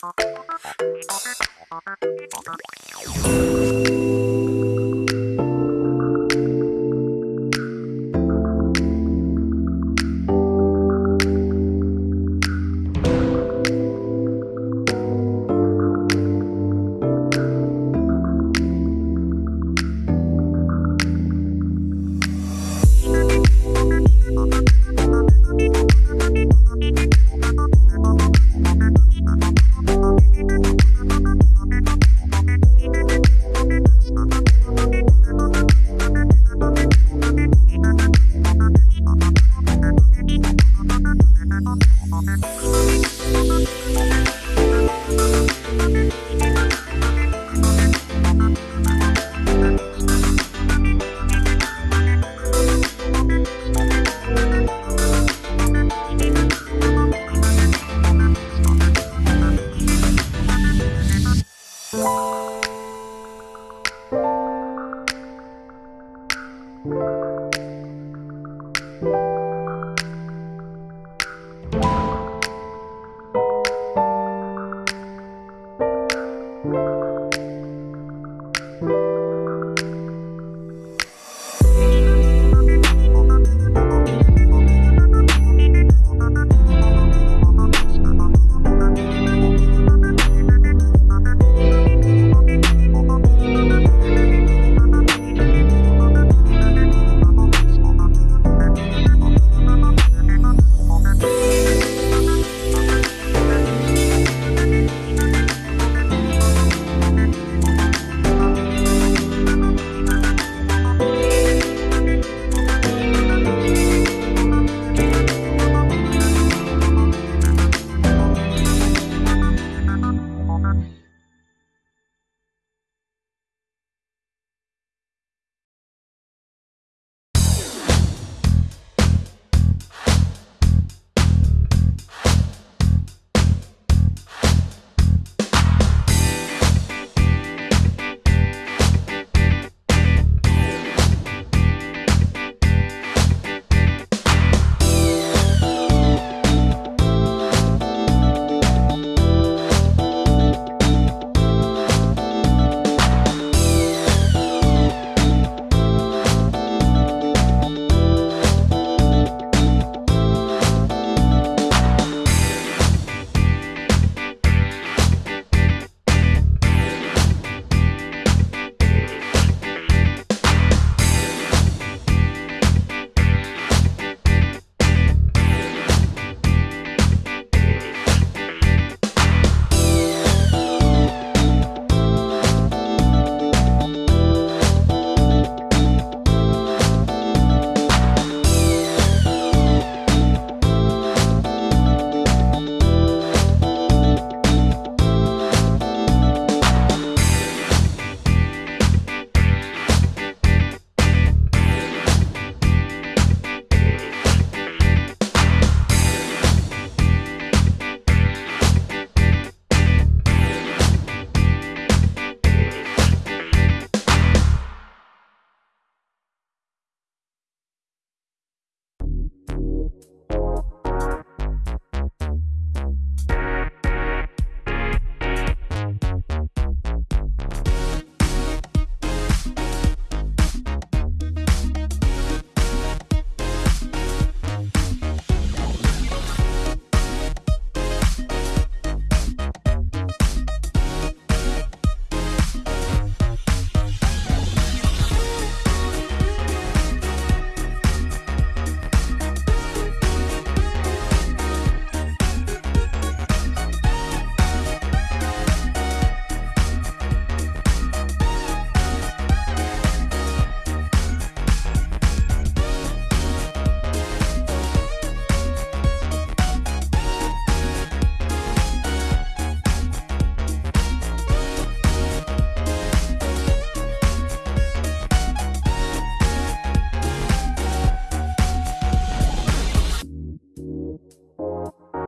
you Mm-hmm.